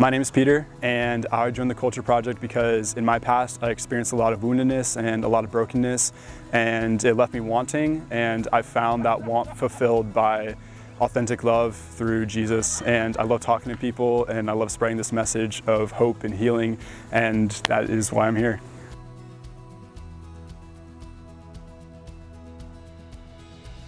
My name is Peter and I joined the Culture Project because in my past I experienced a lot of woundedness and a lot of brokenness and it left me wanting and I found that want fulfilled by authentic love through Jesus and I love talking to people and I love spreading this message of hope and healing and that is why I'm here.